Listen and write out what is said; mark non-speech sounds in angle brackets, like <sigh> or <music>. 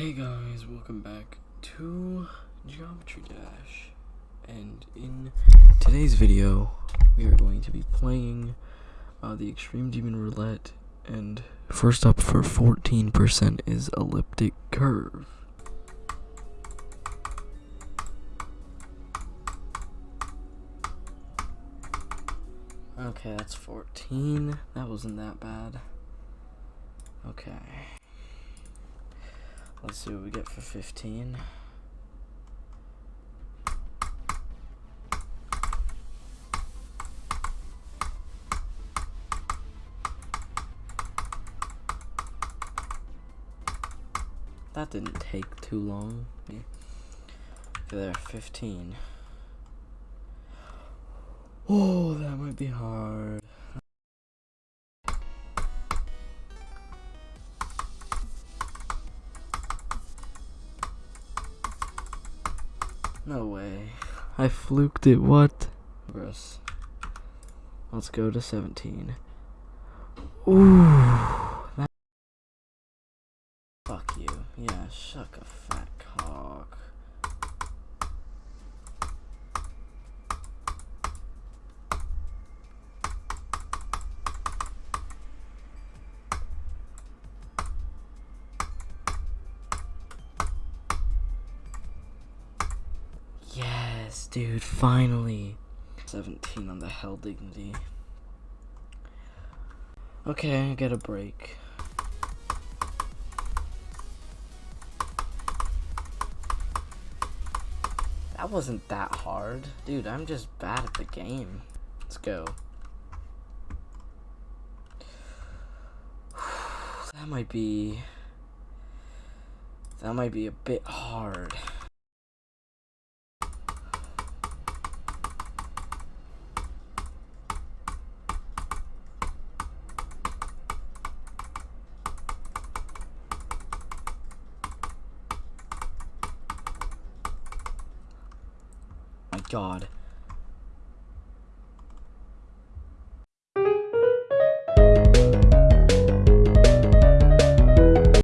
Hey guys, welcome back to Geometry Dash. And in today's video, we are going to be playing uh, the Extreme Demon Roulette. And first up for 14% is Elliptic Curve. Okay, that's 14. That wasn't that bad. Okay. Let's see what we get for 15. That didn't take too long. Okay, there, 15. Oh, that might be hard. No way. I fluked it, what? Gross. Let's go to 17. Ooh. That Fuck you. Yeah, shuck a fat cock. Yes, dude, finally. 17 on the Hell Dignity. Okay, I get a break. That wasn't that hard. Dude, I'm just bad at the game. Let's go. <sighs> That might be... That might be a bit hard. God.